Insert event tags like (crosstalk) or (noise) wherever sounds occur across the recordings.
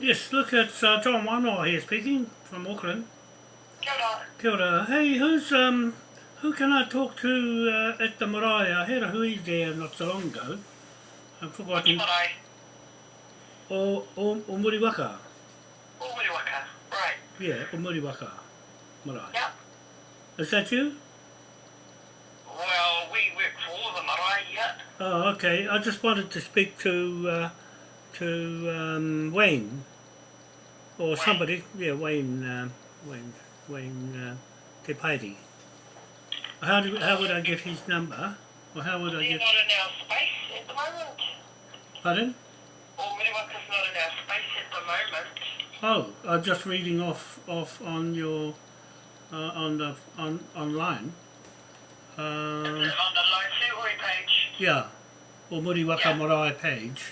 Yes, look, it's uh, John Wanoa here speaking from Auckland. Kia ora. Kia ora. Hey, who's, um, who can I talk to uh, at the marae? I had a hui there not so long ago. I've forgotten. marae? O, o, o Muriwaka. Ōmuriwaka. Right. Yeah, o Muriwaka marae. Yep. Is that you? Well, we work for the marae yet. Oh, okay. I just wanted to speak to, uh, to um, Wayne. Or somebody. Yeah, Wayne, um, Wayne, Wayne uh, Te How, do, how would I get his number? Or how would I get... not in our space at the moment. Pardon? Ōmuriwaka's not in our space at the moment. Oh, I'm just reading off off on your uh, on the on online. Um, on the Lotuhoi page? yeah, or Muriwaka Yeah. Marae page.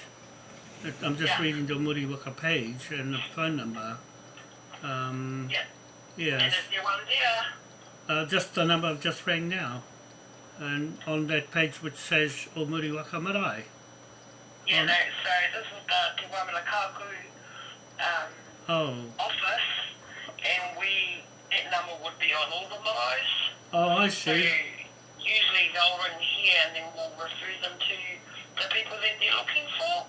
I'm just Yeah. reading the Muriwaka page and the phone number. Um, yes, one there? uh, just the number I've just rang now, and on that page which says O Muriwaka Marae. Yeah, no, so this is the Te Kaku um, Oh, office, and we, that number would be on all the maraes. oh, I So see. usually they'll ring here and then we'll refer them to the people that they're looking for.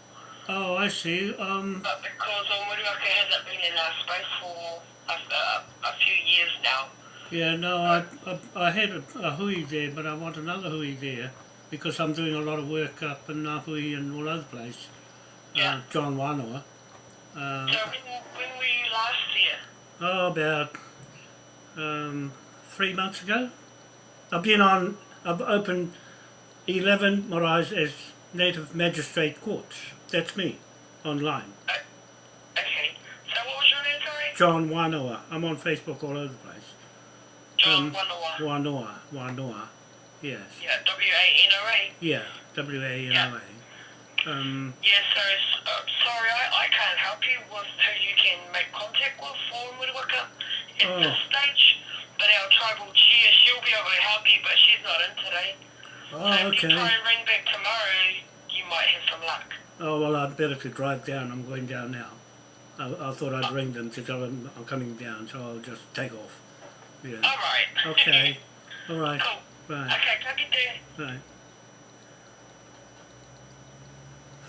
Oh, I see. Um, But because Omuriwaka hasn't been in our space for a, a, a few years now, Yeah, no, I, I, I had a, a hui there, but I want another hui there because I'm doing a lot of work up in Ngāhui and all over the place. Yeah. Uh, John Wanoa. Uh, so when, when were you last here? oh, about um, three months ago. I've been on, I've opened 11 maraes as native magistrate courts. That's me, online. Okay, so what was your name, sorry? John Wanoa. I'm on Facebook all over the place. John Um, Wanawa. Wanoa, Wanoa. Yes. Yeah, W-A-N-O-A. Yeah, W-A-N-O-A. Um, Yeah, so, uh, sorry, I, I can't help you with who you can make contact with for Omuriwaka at Oh. this stage. But our tribal chair, she'll be able to help you, but she's not in today. oh, so if you okay. try and ring back tomorrow, you might have some luck. Oh, well, I'd better to drive down. I'm going down now. I, I thought I'd ring them to tell them I'm coming down, so I'll just take off. Yeah. All right. Okay. All right. cool. Right. Okay, take it there. Right.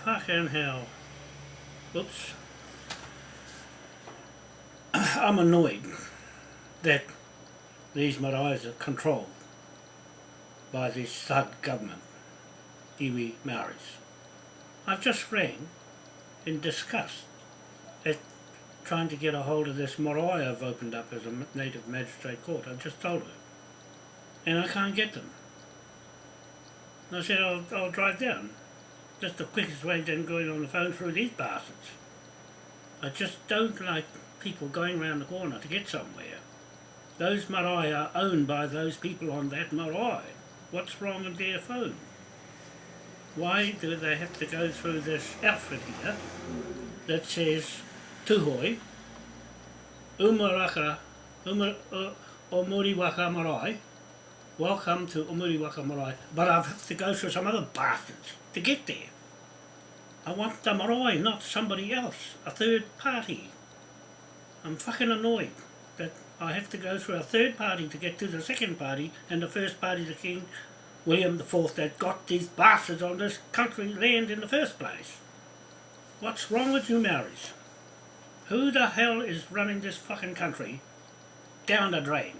Fucking hell. Oops. (clears throat) I'm annoyed that these maraes are controlled by this thug government, iwi Maoris. I've just rang in disgust at trying to get a hold of this marae I've opened up as a native magistrate court. I've just told her. And I can't get them. And I said, I'll, I'll drive down. That's the quickest way than going on the phone through these bastards. I just don't like people going round the corner to get somewhere. Those marae are owned by those people on that marae. What's wrong with their phone? Why do they have to go through this outfit here that says Tuhoi, Umaraka, Umar, uh, Omuriwaka Marae, welcome to Omuriwaka Marae, but I have to go through some other bastards to get there. I want the marae, not somebody else, a third party. I'm fucking annoyed that I have to go through a third party to get to the second party, and the first party, the King William the Fourth, that got these bastards on this country land in the first place. What's wrong with you Maoris? Who the hell is running this fucking country down the drain?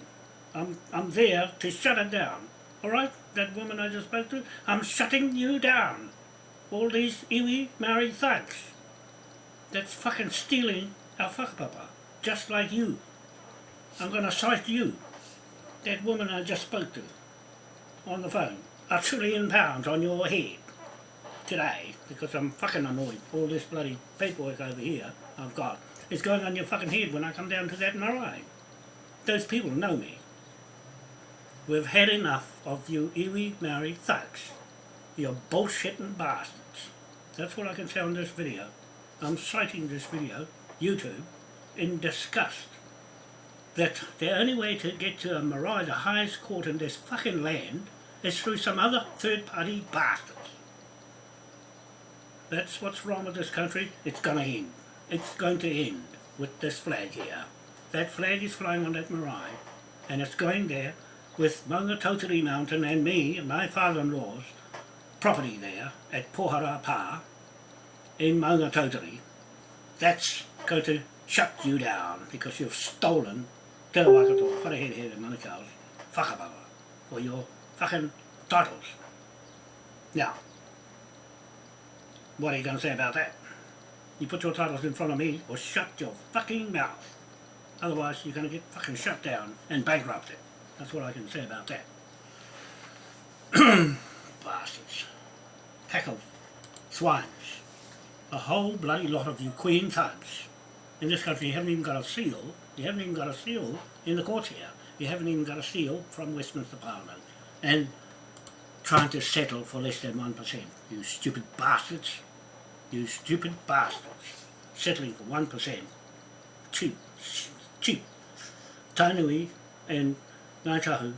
I'm, I'm there to shut it down. Alright? That woman I just spoke to? I'm shutting you down. All these iwi Maori thugs. That's fucking stealing our whakapapa. Just like you. I'm gonna cite you. That woman I just spoke to. On the phone. A trillion pounds on your head. Today. Because I'm fucking annoyed. All this bloody paperwork over here I've got is going on your fucking head when I come down to that marae. Those people know me. We've had enough of you iwi Maori thugs. You're bullshitting bastards. That's what I can say on this video. I'm citing this video, YouTube, in disgust. That the only way to get to a marae, the highest court in this fucking land, is through some other third party bastards. That's what's wrong with this country. It's gonna end. It's going to end with this flag here. That flag is flying on that marae and it's going there with Maunga Tautari Mountain and me and my father-in-law's property there at Pohara Pa in Maunga Tautari. That's going to shut you down because you've stolen Te Rawakato, Wharehere and Manukau's whakapapa for your fucking titles. Now, what are you going to say about that? You put your titles in front of me or shut your fucking mouth. Otherwise you're going to get fucking shut down and bankrupted. That's what I can say about that. (clears throat) Bastards. Pack of swines. A whole bloody lot of you queen thugs. In this country you haven't even got a seal. You haven't even got a seal in the courts here. You haven't even got a seal from Westminster Parliament. And trying to settle for less than 1%. You stupid bastards. You stupid bastards. Settling for 1%. Cheap. Cheap. Tainui and Ngāi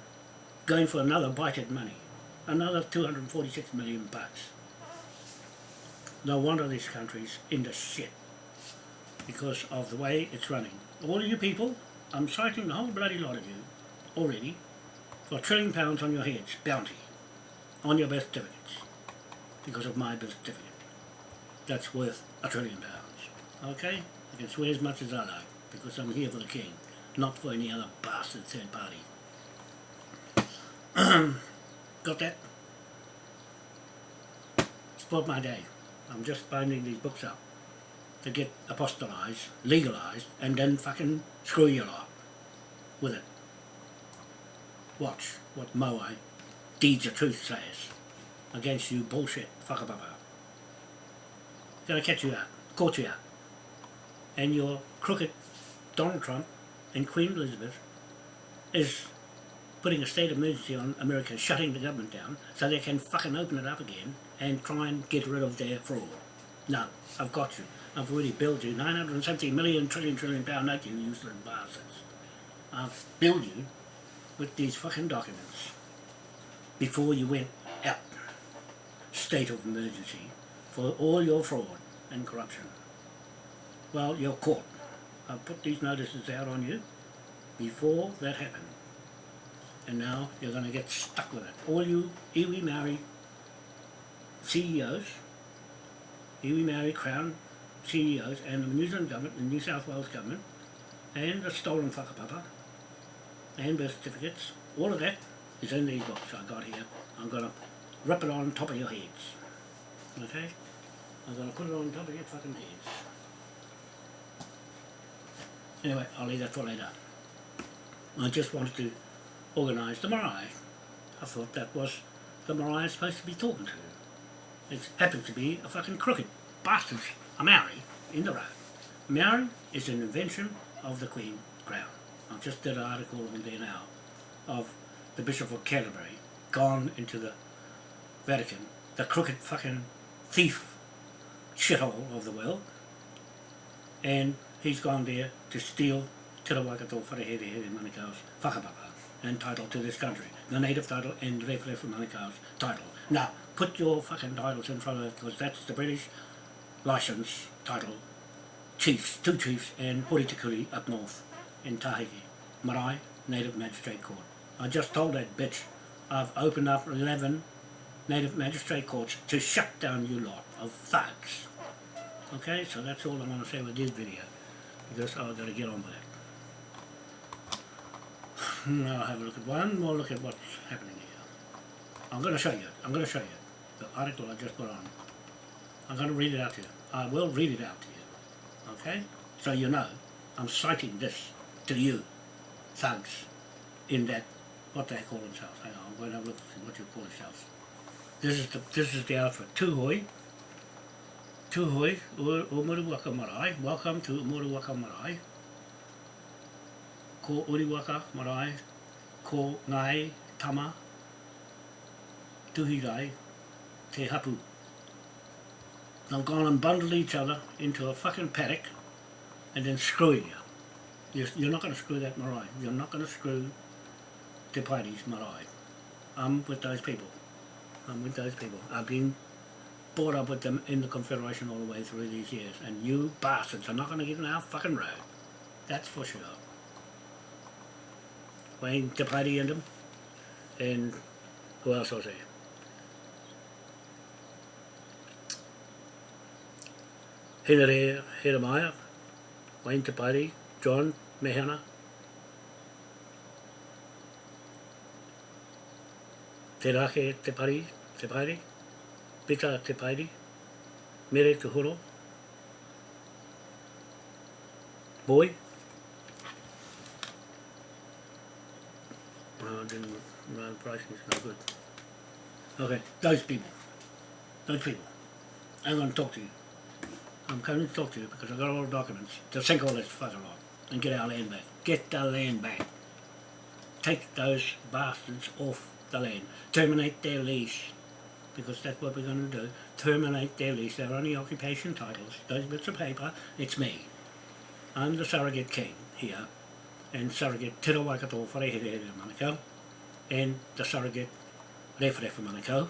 going for another bite at money. Another 246 million bucks. No wonder this country's in the shit. Because of the way it's running. All of you people, I'm citing the whole bloody lot of you already for a trillion pounds on your heads, bounty, on your birth certificates. Because of my birth certificate. That's worth a trillion pounds. Okay? You can swear as much as I like, because I'm here for the king, not for any other bastard third party. (clears throat) Got that? Spoiled my day. I'm just binding these books up to get apostolized, legalized, and then fucking screw you lot with it. Watch what Moai Deeds of Truth says against you bullshit fuckababa. Gonna catch you out, caught you out. And your crooked Donald Trump and Queen Elizabeth is putting a state of emergency on America, shutting the government down, so they can fucking open it up again and try and get rid of their fraud. No, I've got you. I've already billed you 970 million trillion trillion pound note, you useless bastards. I've billed you with these fucking documents before you went out. State of emergency for all your fraud and corruption. Well, you're caught. I've put these notices out on you before that happened and now you're going to get stuck with it. All you iwi Maori CEOs, iwi Maori Crown CEOs and the New Zealand government, the New South Wales government, and the stolen whakapapa, and birth certificates, all of that is in these books I got here. I'm going to rip it on top of your heads. Okay? I'm going to put it on top of your fucking heads. Anyway, I'll leave that for later. I just wanted to organise the marae. I thought that was the marae supposed to be talking to. It happens to be a fucking crooked bastard, a Maori, in the road. Maori is an invention of the Queen Crown. I just did an article on there now of the Bishop of Canterbury gone into the Vatican, the crooked fucking thief shithole of the world, and he's gone there to steal Te Rawakato Wharehere Here Manukau's whakapapa and title to this country. The native title and Rewhere from Manukau's title. Now, put your fucking titles in front of it because that's the British license title. Chiefs, two chiefs and Horitikuri up north in Tahiti. Marae Native Magistrate Court. I just told that bitch I've opened up 11 Native Magistrate Courts to shut down you lot of thugs. Okay, so that's all I'm to say with this video because I've got to get on with it. (sighs) Now have a look at one more look at what's happening here. I'm going to show you. I'm going to show you the article I just put on. I'm going to read it out to you. I will read it out to you. Okay? So you know I'm citing this to you, thugs, in that, what they call themselves. Hang on, I'm going to have a look at what you call yourselves. This is the, this is the outfit. Tuhoe. Tuhoe, Umuruwaka Marae. Welcome to Umuruwaka Marae ko Uriwaka Marae, ko Ngai Tama, Tuhirai, Te Hapu. They've gone and bundled each other into a fucking paddock and then screw you. You're, you're not going to screw that marae. You're not going to screw Te Pairis marae. I'm with those people. I'm with those people. I've been brought up with them in the Confederation all the way through these years. And you bastards are not going to get in our fucking road. That's for sure. Wayne Te Party and them. And who else was there? Henry Jeremiah, Wayne Te Party, John Mehana, Te Rahe Te Pari, Te Pita Te Pari, Mere Te Horo, Boy. No, ah, didn't, no, the pricing is not good. Okay, those people. Those people. I'm going to talk to you. I'm coming to talk to you because I've got all the documents to sink all this fucking lot and get our land back. Get the land back. Take those bastards off the land. Terminate their lease. Because that's what we're going to do. Terminate their lease. They're only occupation titles. Those bits of paper, it's me. I'm the surrogate king here. And surrogate Te Rawakato Wharehere Manukau. And the surrogate Rewharewha Manukau.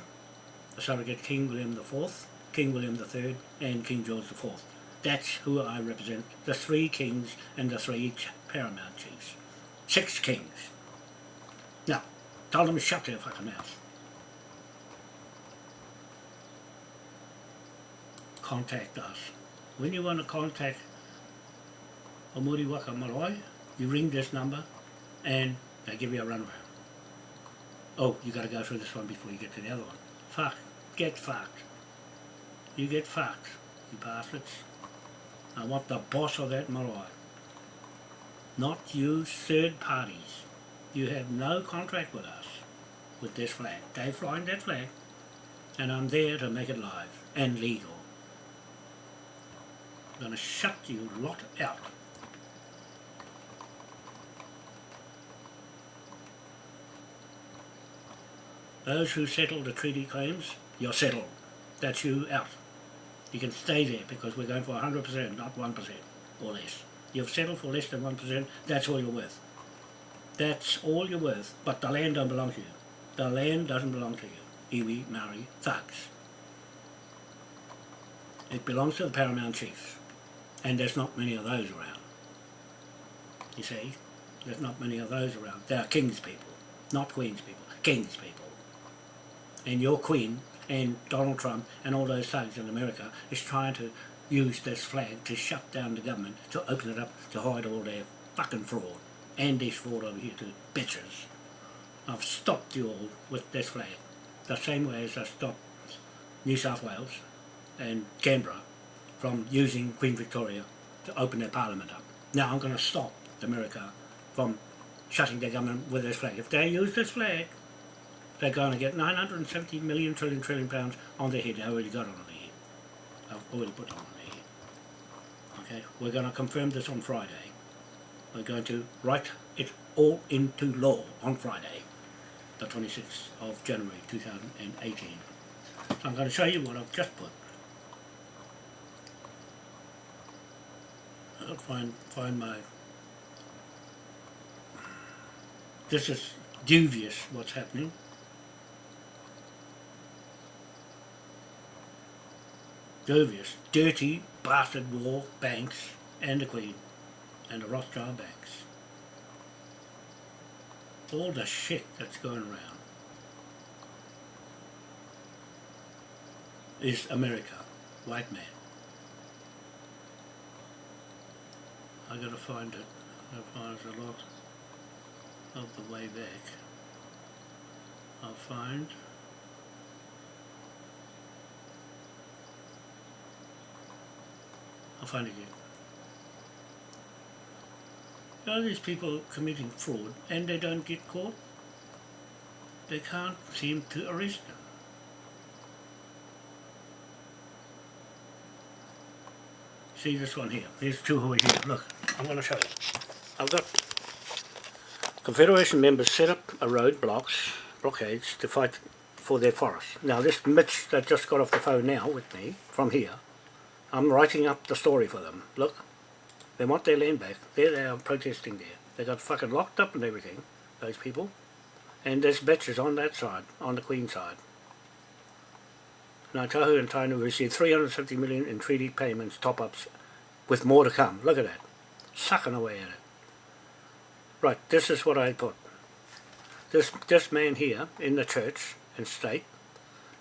The surrogate King William IV. King William III and King George IV. That's who I represent, the three kings and the three paramount chiefs. Six kings. Now, tell them to shut their fucking mouth. Contact us. When you want to contact Omuri Waka Marae, you ring this number and they give you a runaround. Oh, you got to go through this one before you get to the other one. Fuck. Get fucked. You get fucked, you bastards. I want the boss of that marae. Not you third parties. You have no contract with us with this flag. They flying that flag and I'm there to make it live and legal. I'm going to shut you lot out. Those who settle the treaty claims, you're settled. That's you out. You can stay there because we're going for 100%, not 1% or less. You've settled for less than 1%, that's all you're worth. That's all you're worth, but the land don't belong to you. The land doesn't belong to you, iwi, Maori, thugs. It belongs to the paramount chiefs, and there's not many of those around. You see, there's not many of those around. They are king's people, not queen's people, king's people. And your queen and Donald Trump and all those thugs in America is trying to use this flag to shut down the government, to open it up, to hide all their fucking fraud. And this fraud over here too, bitches. I've stopped you all with this flag. The same way as I stopped New South Wales and Canberra from using Queen Victoria to open their parliament up. Now I'm going to stop America from shutting their government with this flag. If they use this flag, they're going to get 970 million trillion trillion pounds on their head. They already got on their head. I've already put on their head. Okay, we're going to confirm this on Friday. We're going to write it all into law on Friday, the 26th of January 2018. So I'm going to show you what I've just put. I'll find find my. This is dubious what's happening. Dubious, dirty, bastard war banks and the Queen and the Rothschild banks. All the shit that's going around is America, white man. I gotta find it. I find a lot of the way back. I'll find I'll find it again. Are these people committing fraud and they don't get caught? They can't seem to arrest them. See this one here. There's two who are here. Look, I'm going to show you. I've got Confederation members set up a road blocks, blockades to fight for their forest. Now this Mitch that just got off the phone now with me from here, I'm writing up the story for them. Look, they want their land back. There they are protesting there. They got fucking locked up and everything, those people. And there's bitches on that side, on the Queen side. Ngāi Tahu and Tainui received 350 million in treaty payments top-ups with more to come. Look at that. Sucking away at it. Right, this is what I put. This, this man here in the church and state,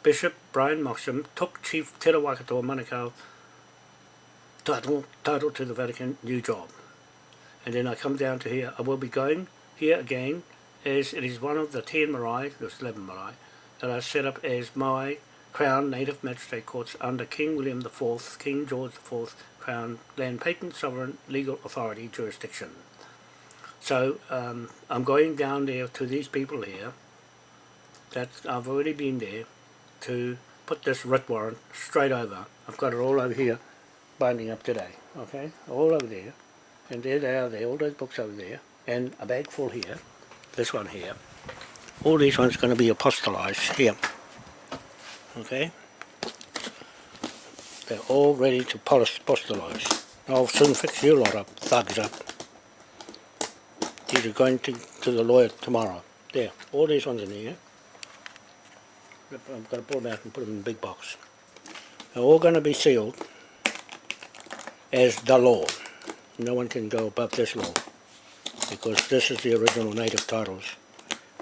Bishop Brian Moxham, took Chief Te Rawakato Manukau title, title to the Vatican new job. And then I come down to here. I will be going here again as it is one of the 10 marae, there's 11 marae, that are set up as my Crown Native Magistrate Courts under King William IV, King George IV Crown Land Patent Sovereign Legal Authority jurisdiction. So um, I'm going down there to these people here that I've already been there to put this writ warrant straight over. I've got it all over here binding up today, okay, all over there. And there they are there, all those books over there, and a bag full here, this one here. All these ones are going to be apostolized here, okay. They're all ready to polish, apostolize. I'll soon fix you lot of thugs up. These are going to, to the lawyer tomorrow. There, all these ones in here. I'm going to pull them out and put them in a big box. They're all going to be sealed as the law. No one can go above this law because this is the original native titles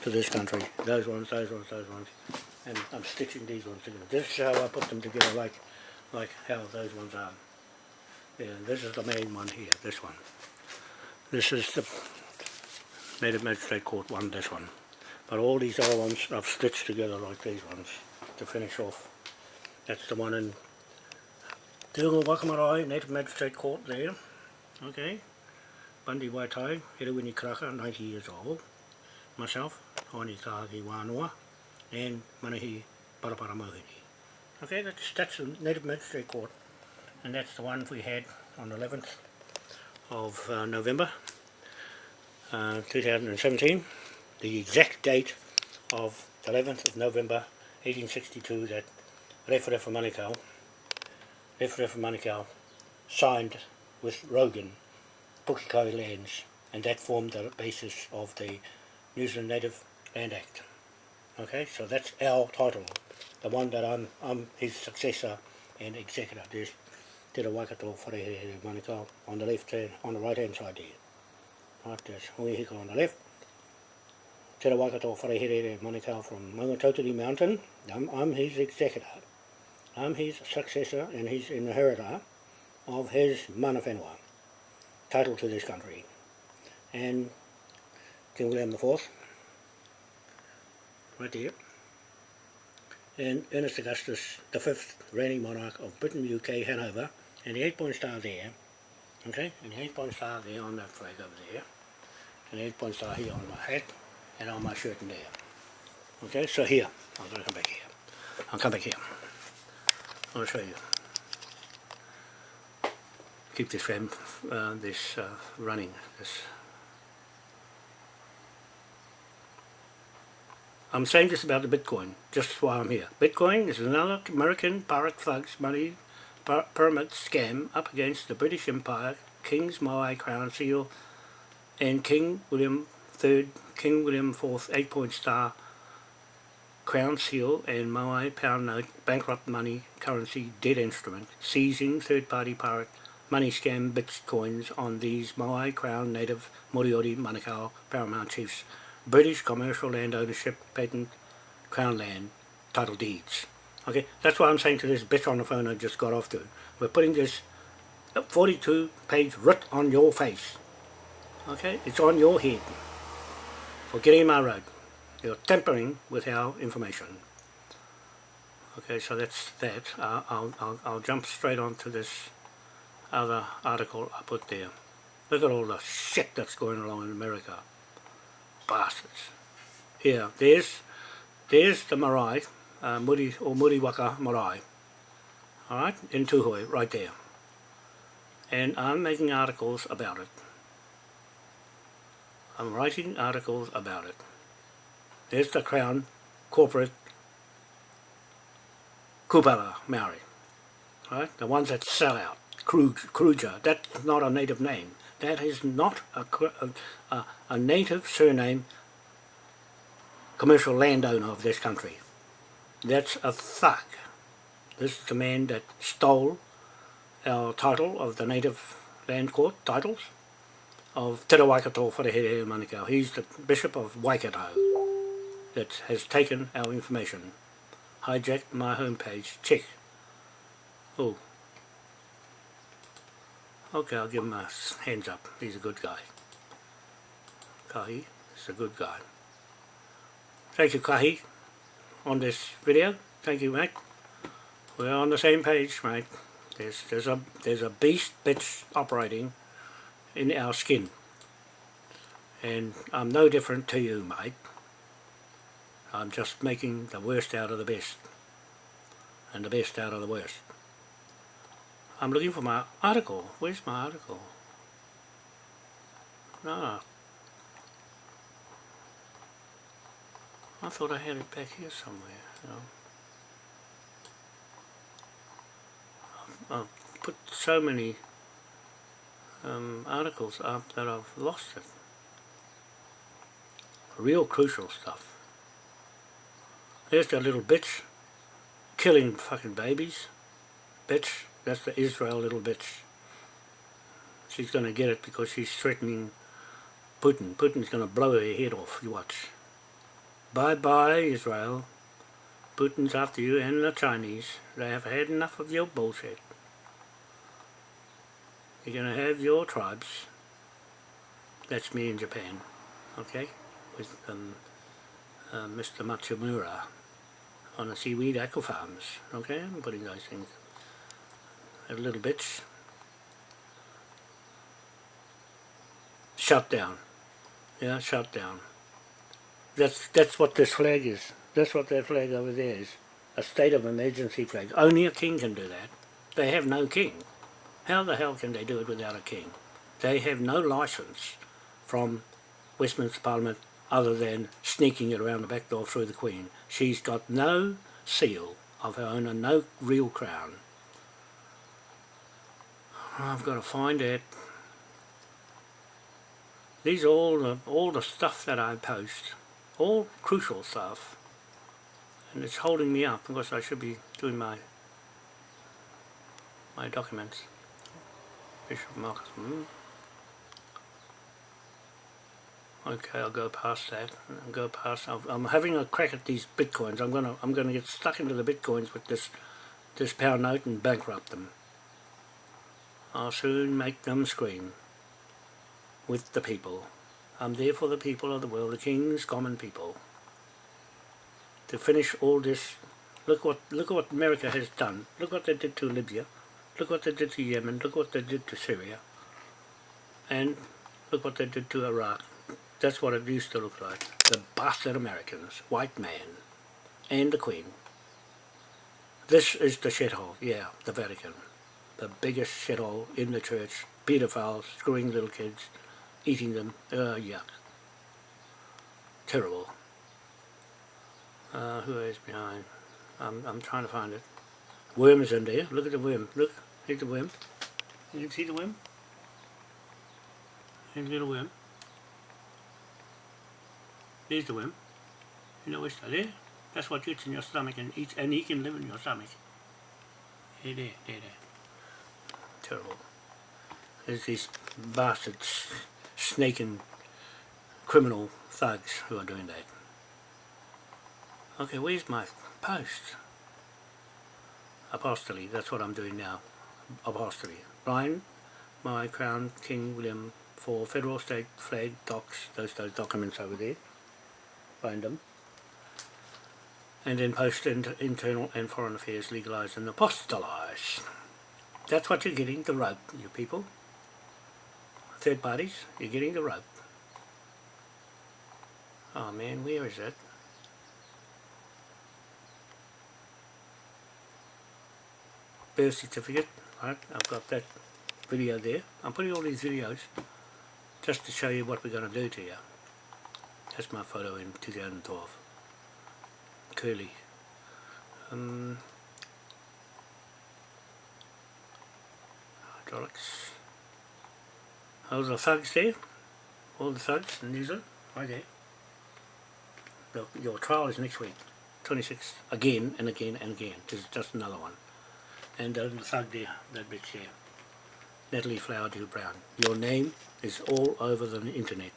to this country. Those ones, those ones, those ones. And I'm stitching these ones together. This is how I put them together like like how those ones are. Yeah, this is the main one here, this one. This is the Native Magistrate Court one, this one. But all these other ones I've stitched together like these ones to finish off. That's the one in Dilgo Wakamarai Native Magistrate Court there. Okay. Bundy Waitai, Herewini Karaka, 90 years old. Myself, Haini Tahaki Wānoa, and Manahi Parapara Mohini. Okay, that's, that's the Native Magistrate Court, and that's the one we had on the 11th of uh, November uh, 2017. The exact date of the 11th of November 1862 that Referefa for Manukau, Refere Manukau signed with Rogan, Pukekohe lands, and that formed the basis of the New Zealand Native Land Act. Okay, so that's our title the one that I'm, I'm his successor and executor. There's Te Ra Waikato Wharehere Manukau on the left hand, on the right hand side there. Right, there's Hui on the left. Te Ra Waikato Wharehere Manukau from Maungatautari Mountain. I'm, I'm his executor. I'm his successor and his inheritor of his mana whenua, title to this country. And King William IV, right there and Ernest Augustus, the fifth reigning monarch of Britain, UK, Hanover, and the eight-point star there, okay, and the eight-point star there on that flag over there, and the eight-point star here on my hat, and on my shirt in there. Okay, so here, I'm going to come back here. I'll come back here. I'll show you. Keep this frame, uh, this uh, running, this I'm saying this about the Bitcoin, just while I'm here. Bitcoin is another American pirate thugs money pyramid scam up against the British Empire, King's Moai Crown Seal, and King William III, King William IV eight-point star Crown Seal and Moai Pound Note bankrupt money currency debt instrument, seizing third-party pirate money scam bitcoins on these Moai Crown native Moriori Manukau paramount chiefs British commercial land ownership patent crown land title deeds. Okay, that's what I'm saying to this bitch on the phone I just got off to. We're putting this 42 page writ on your face. Okay, it's on your head for getting in my road. You're tampering with our information. Okay, so that's that. Uh, I'll, I'll, I'll jump straight on to this other article I put there. Look at all the shit that's going on in America bastards. Here, there's, there's the marae, uh, Muri, or Muriwaka marae. Alright, in Tuhoe, right there. And I'm making articles about it. I'm writing articles about it. There's the Crown Corporate Kupapa Maori. Right? The ones that sell out. Kruger. That's not a native name. That is not a, a, a native surname commercial landowner of this country. That's a thug. This is the man that stole our title of the native land court titles of Te Rawaikato Wharehere Manukau. He's the Bishop of Waikato that has taken our information. Hijacked my homepage. Check. Oh. Okay, I'll give him a hands up. He's a good guy. Kahi is a good guy. Thank you, Kahi, on this video. Thank you, mate. We're on the same page, mate. There's there's a there's a beast bitch operating in our skin. And I'm no different to you, mate. I'm just making the worst out of the best. And the best out of the worst. I'm looking for my article. Where's my article? No. I thought I had it back here somewhere. I've put so many um, articles up that I've lost it. Real crucial stuff. There's that little bitch killing fucking babies. Bitch, that's the Israel little bitch. She's gonna get it because she's threatening Putin. Putin's gonna blow her head off, you watch. Bye bye, Israel. Putin's after you and the Chinese. They have had enough of your bullshit. You're going to have your tribes. That's me in Japan, okay? With um, uh, Mr. Matsumura on the seaweed aqua farms, okay? I'm putting those things. A little bits. Shut down. Yeah, shut down. That's that's what this flag is. That's what that flag over there is. A state of emergency flag. Only a king can do that. They have no king. How the hell can they do it without a king? They have no license from Westminster Parliament other than sneaking it around the back door through the Queen. She's got no seal of her own and no real crown. I've got to find it. These are all the, all the stuff that I post. All crucial stuff. And it's holding me up because I should be doing my my documents. Bishop Marcus. Hmm. Okay, I'll go past that. I'll go past. I'll, I'm having a crack at these bitcoins. I'm gonna I'm gonna get stuck into the bitcoins with this this pound note and bankrupt them. I'll soon make them scream. With the people. I'm there for the people of the world, the king's common people. To finish all this, look what look what America has done. Look what they did to Libya. Look what they did to Yemen. Look what they did to Syria. And look what they did to Iraq. That's what it used to look like. The bastard Americans, white man, and the Queen. This is the shithole, yeah, the Vatican. The biggest shithole in the church. Pedophiles, screwing little kids, eating them. Uh, yuck. Terrible. Uh, who is behind? I'm, I'm trying to find it. Worms in there. Look at the worm. Look. Here's the worm. You can see the worm? Here's little worm. There's the worm. You know, it's there. That's what gets in your stomach and eats, and he can live in your stomach. There, there, there, there. Terrible. There's these bastards, snaking criminal thugs who are doing that. Okay, where's my post? Apostoli, that's what I'm doing now. Apostoli. Brian, my Crown King William for Federal State Flag Docs, those those documents over there. Them. And then post inter internal and foreign affairs legalised and apostolise. That's what you're getting, the rope, you people. Third parties, you're getting the rope. Oh man, where is it? birth certificate, right, I've got that video there. I'm putting all these videos just to show you what we're going to do to you. That's my photo in 2012. Curly. Um, hydraulics. Those are the thugs there. All the thugs in New Zealand, right there. The, your trial is next week. 26. again and again and again. This is just another one. and the thug there, that bitch there. Natalie Flowerdew Brown. Your name is all over the internet.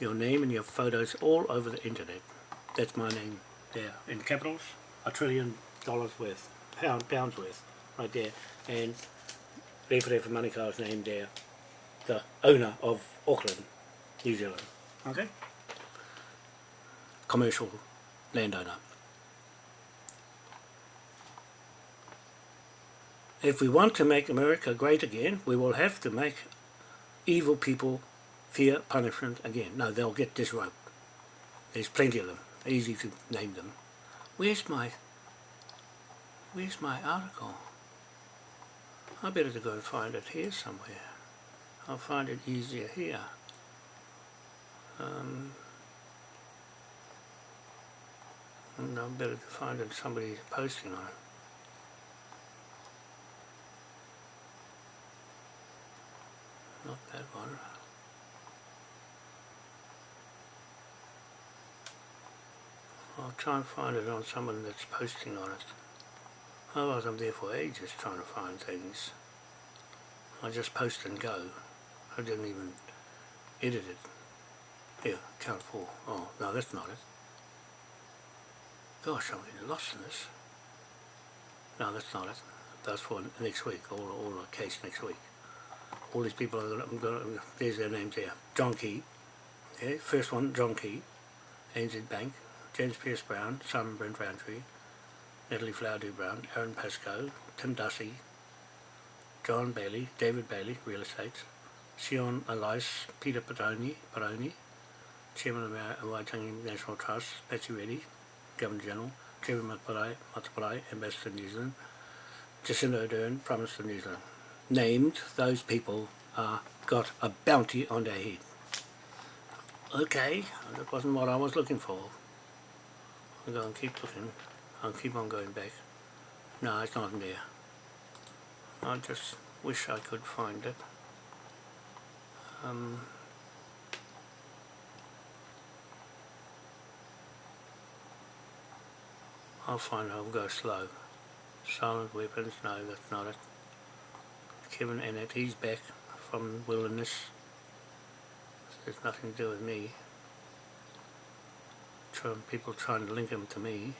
Your name and your photos all over the internet. That's my name there in capitals. A trillion dollars worth, pound pounds worth, right there. And Referee for Manukau's name there, the owner of Auckland, New Zealand. Okay? Commercial landowner. If we want to make America great again, we will have to make evil people fear punishment again. No, they'll get this rope. There's plenty of them. Easy to name them. Where's my... Where's my article? I better to go and find it here somewhere. I'll find it easier here. Um, and I'm better to find it somebody's posting on it. Not that one. I'll try and find it on someone that's posting on it. Otherwise I'm there for ages trying to find things. I just post and go. I didn't even edit it. Yeah, count four. Oh, no, that's not it. Gosh, I'm getting lost in this. No, that's not it. That's for next week, all, all the case next week. All these people, are I'm gonna, there's their names there. John Key, yeah, first one, John Key, ANZ Bank, James Pierce Brown, Simon Brent Roundtree, Natalie Flowerdew Brown, Aaron Pascoe, Tim Dussy, John Bailey, David Bailey, Real Estate, Sian Elias, Peter Paraone, Paraone Chairman of the Waitangi National Trust, Patsy Reddy, Governor General, Chairman Mataparai, Mataparai, Ambassador New Zealand, Jacinda Ardern, Prime Minister of New Zealand. Named, those people uh, got a bounty on their head. Okay, that wasn't what I was looking for. I'll go and keep looking. I'll keep on going back. No, it's not there. I just wish I could find it. Um, I'll find it. I'll go slow. Silent weapons, no that's not it. Kevin Annett, he's back from wilderness. There's nothing to do with me. Trying, people trying to link him to me.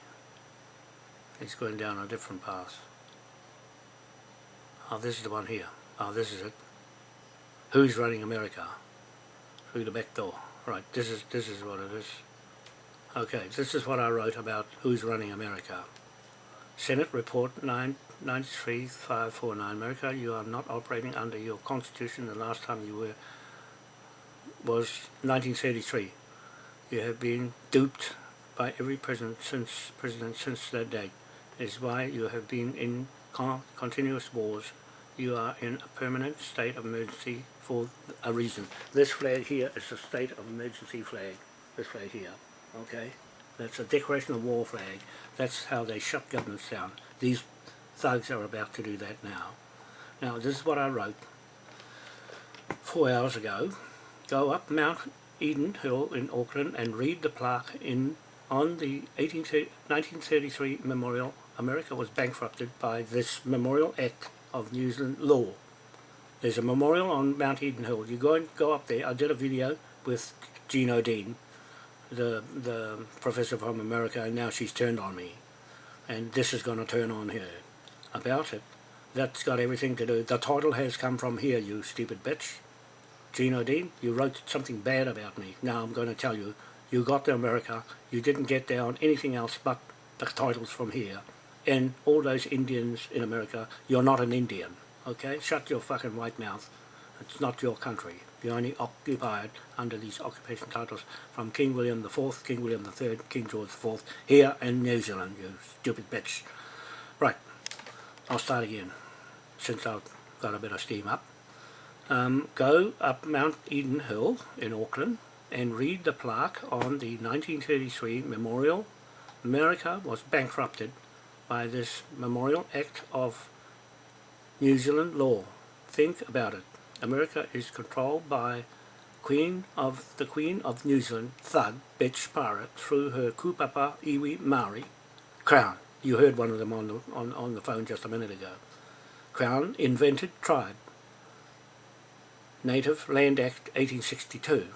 He's going down a different path. Oh, this is the one here. Oh, this is it. Who's running America? Through the back door. Right, this is this is what it is. Okay, this is what I wrote about who's running America. Senate Report 93549 America, you are not operating under your constitution. The last time you were was 1933. You have been duped by every president since president since that day. Is why you have been in con continuous wars you are in a permanent state of emergency for a reason. This flag here is a state of emergency flag. This flag here, okay? That's a declaration of war flag. That's how they shut governments down. These thugs are about to do that now. Now, this is what I wrote four hours ago. Go up Mount Eden Hill in Auckland and read the plaque in on the 18, 1933 memorial. America was bankrupted by this Memorial Act of New Zealand law. There's a memorial on Mount Eden Hill. You go and go up there. I did a video with Jean O'Dean, the the professor from America, and now she's turned on me. And this is going to turn on her about it. That's got everything to do. The title has come from here, you stupid bitch. Jean Dean, you wrote something bad about me. Now I'm going to tell you, you got to America, you didn't get down anything else but the titles from here and all those Indians in America, you're not an Indian, okay? Shut your fucking white mouth. It's not your country. You're only occupied under these occupation titles from King William IV, King William III, King George IV, here in New Zealand, you stupid bitch. Right, I'll start again, since I've got a bit of steam up. Um, go up Mount Eden Hill in Auckland and read the plaque on the 1933 memorial. America was bankrupted by this Memorial Act of New Zealand law. Think about it. America is controlled by Queen of the Queen of New Zealand, thug, bitch pirate, through her kupapa iwi Maori crown. You heard one of them on the, on, on the phone just a minute ago. Crown invented tribe. Native Land Act 1862.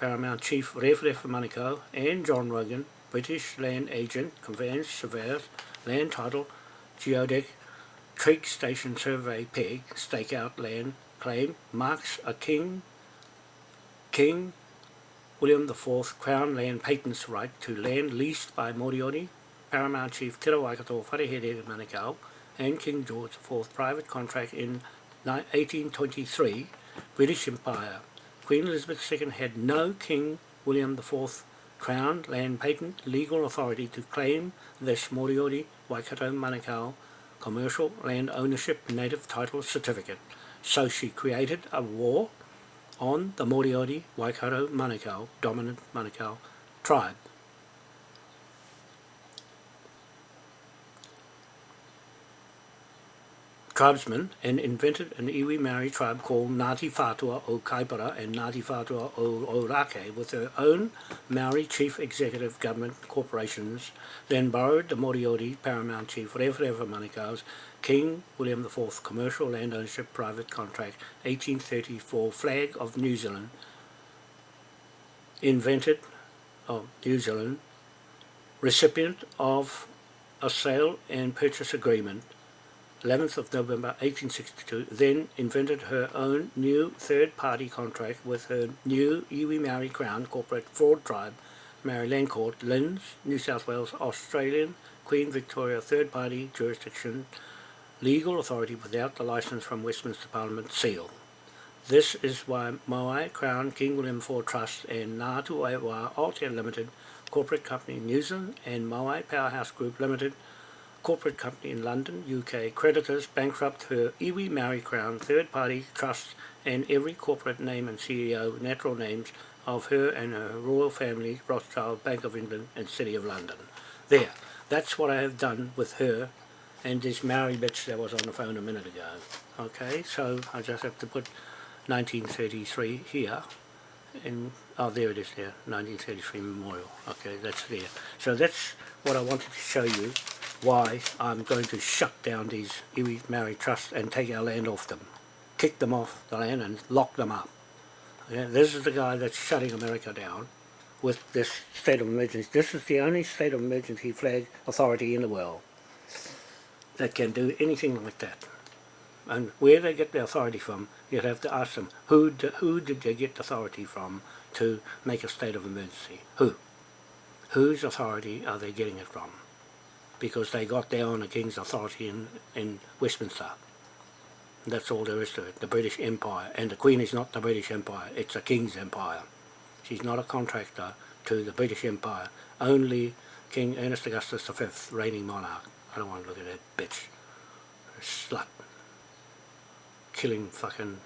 Paramount Chief Ref Ref Manukau and John Rogan, British Land Agent, Conveyance Surveyors, Land Title, Geodetic, Trig Station Survey Peg, Stakeout Land Claim, marks a King, King William IV Crown Land Patents right to land leased by Moriori, Paramount Chief Te Rawaikato Wharehere Manukau, and King George IV private contract in 1823, British Empire. Queen Elizabeth II had no King William IV Crown land patent legal authority to claim this Moriori Waikato Manukau commercial land ownership native title certificate. So she created a war on the Moriori Waikato Manukau, dominant Manukau tribe. Tribesmen and invented an iwi Maori tribe called Ngāti Whātua o Kaipara and Ngāti Whātua o Ōrākei with their own Maori chief executive government corporations, then borrowed the Moriori paramount chief Rewharewha Manukau's King William IV commercial land ownership private contract 1834 flag of New Zealand, invented of New Zealand, recipient of a sale and purchase agreement 11th of November 1862, then invented her own new third-party contract with her new iwi Maori Crown corporate fraud tribe, Māori Land Court, Linz, New South Wales, Australian, Queen Victoria third-party jurisdiction, legal authority without the license from Westminster Parliament seal. This is why Moai Crown King William IV Trust and Ngātu Aiwa Aotea Limited Corporate Company New Zealand and Moai Powerhouse Group Limited corporate company in London, UK, creditors bankrupt her iwi Maori Crown third-party trusts and every corporate name and CEO natural names of her and her royal family, Rothschild, Bank of England and City of London. There, that's what I have done with her and this Maori bitch that was on the phone a minute ago. Okay, so I just have to put 1933 here and oh there it is there 1933 memorial okay that's there so that's what I wanted to show you why I'm going to shut down these iwi Maori trusts and take our land off them. Kick them off the land and lock them up. Okay? This is the guy that's shutting America down with this state of emergency. This is the only state of emergency flag authority in the world that can do anything like that. And where they get the authority from, you'd have to ask them, who, who did they get authority from to make a state of emergency? Who? Whose authority are they getting it from? because they got down on the King's authority in, in Westminster. That's all there is to it, the British Empire. And the Queen is not the British Empire, it's a King's Empire. She's not a contractor to the British Empire. Only King Ernest Augustus V, reigning monarch. I don't want to look at that bitch. Slut. Killing fucking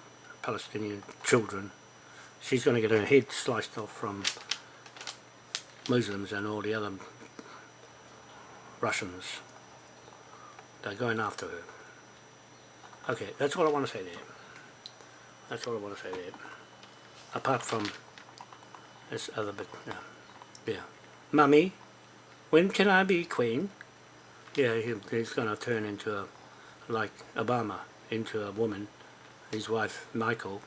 Palestinian children. She's going to get her head sliced off from Muslims and all the other Russians. They're going after her. Okay, that's what I want to say there. That's all I want to say there. Apart from this other bit, yeah. yeah. Mummy, when can I be queen? Yeah, he, he's going to turn into a, like Obama, into a woman. His wife, Michael,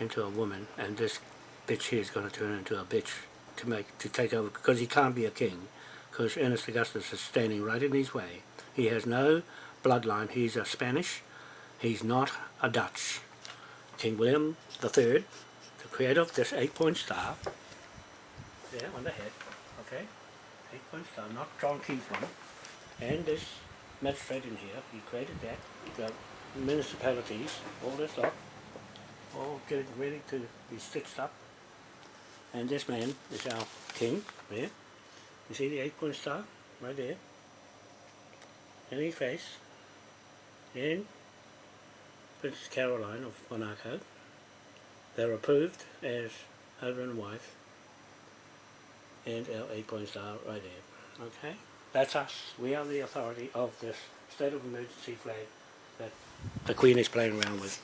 into a woman. And this bitch here is going to turn into a bitch to make to take over because he can't be a king because Ernest Augustus is standing right in his way. He has no bloodline. He's a Spanish. He's not a Dutch. King William III, the creator of this eight-point star, there on the head, okay, eight-point star, not John Keith one, and this magistrate in here, he created that, the municipalities, all this lot, all getting ready to be stitched up, and this man is our king, there, you see the eight point star right there? Any face. And Princess Caroline of Monaco. They're approved as husband and wife. And our eight point star right there. Okay? That's us. We are the authority of this state of emergency flag that the Queen is playing around with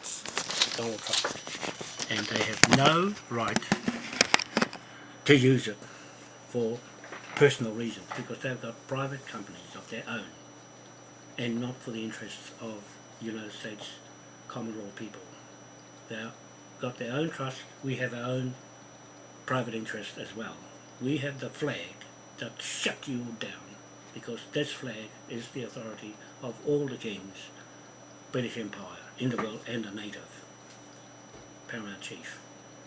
Donald Trump. And they have no right to use it for personal reasons because they've got private companies of their own and not for the interests of United States common law people. They've got their own trust, we have our own private interest as well. We have the flag that shut you down because this flag is the authority of all the kings, British Empire, in the world and a native. Paramount Chief.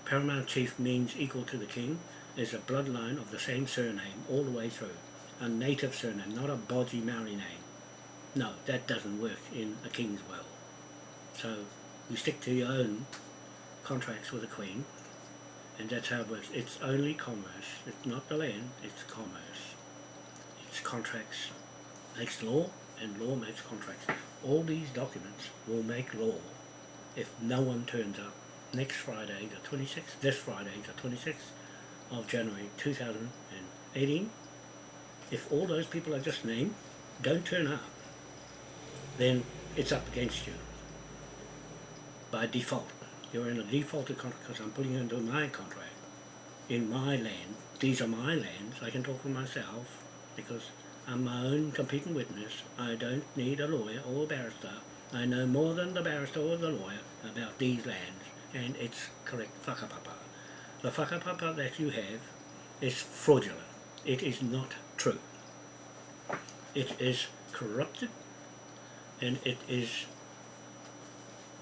Paramount Chief means equal to the king, is a bloodline of the same surname all the way through. A native surname, not a bodgy Maori name. No, that doesn't work in a king's will. So you stick to your own contracts with the Queen, and that's how it works. It's only commerce. It's not the land, it's commerce. It's contracts makes law, and law makes contracts. All these documents will make law if no one turns up next Friday, the 26th, this Friday, the 26th of January 2018. If all those people I just named don't turn up, then it's up against you by default. You're in a defaulted contract because I'm putting you into my contract. In my land, these are my lands, I can talk for myself because I'm my own competing witness. I don't need a lawyer or a barrister. I know more than the barrister or the lawyer about these lands and it's correct whakapapa. The whakapapa that you have is fraudulent. It is not true. It is corrupted and it is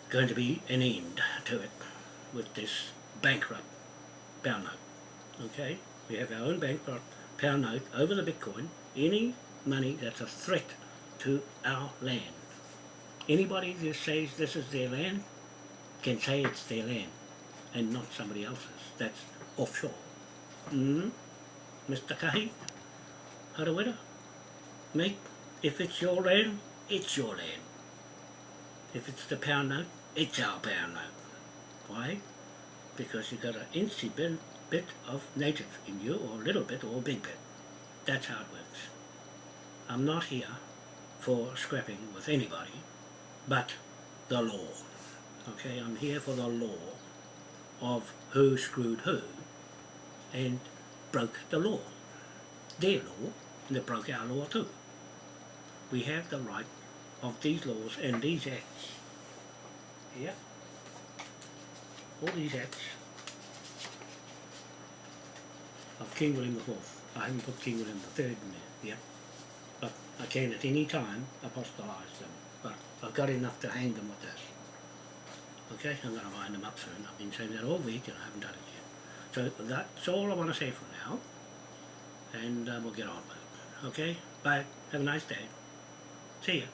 going to be an end to it with this bankrupt pound note. Okay? We have our own bankrupt pound note over the Bitcoin. Any money that's a threat to our land. Anybody that says this is their land can say it's their land and not somebody else's. That's offshore. Mm? Mr. Kahi, Harawira, mate, if it's your land, it's your land. If it's the pound note, it's our pound note. Why? Because you've got an bit, bit of native in you, or a little bit, or a big bit. That's how it works. I'm not here for scrapping with anybody, but the law. Okay, I'm here for the law of who screwed who and broke the law. Their law, and they broke our law too. We have the right of these laws and these acts. Here. All these acts of King William IV. I haven't put King William III in there, yeah. But I can at any time apostolize them. But I've got enough to hang them with this. Okay, I'm going to wind them up soon. I've been saying that all week and I haven't done it yet. So that's all I want to say for now. And uh, we'll get on with it. Okay, bye. Have a nice day. See ya.